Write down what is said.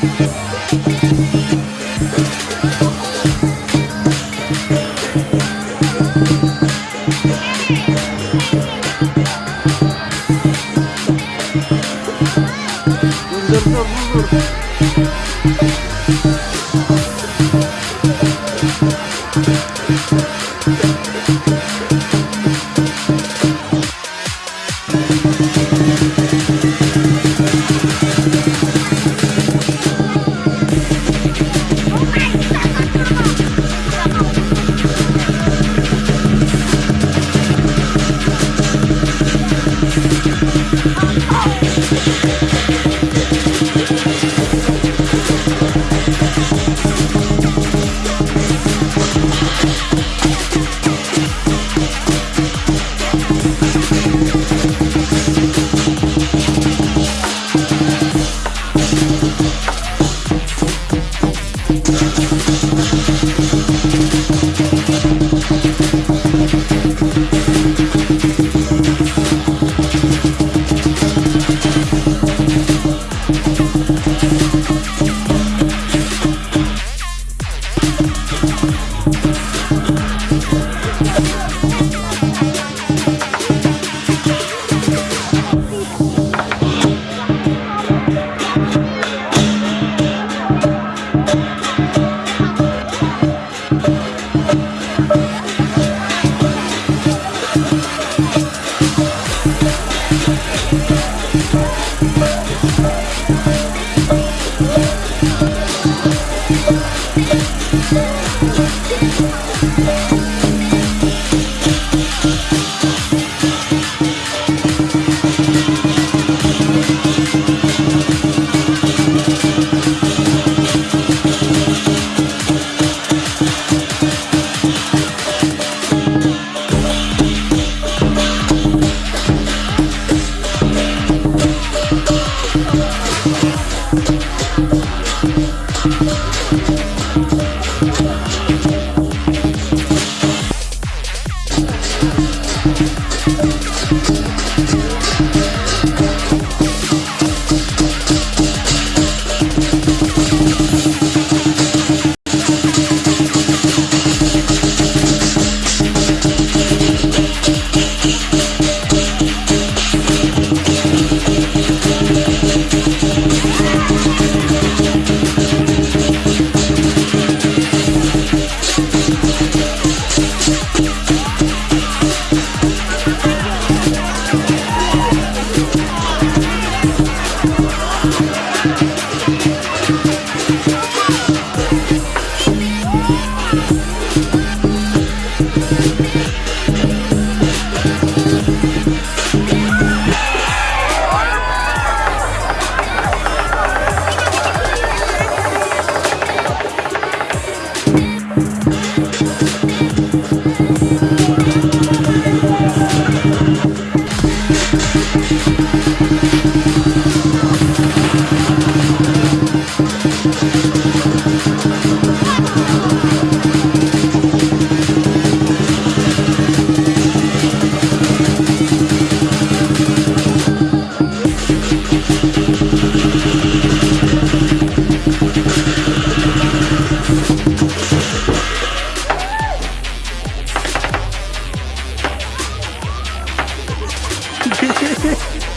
Mundur, mundur, mundur. Yeah.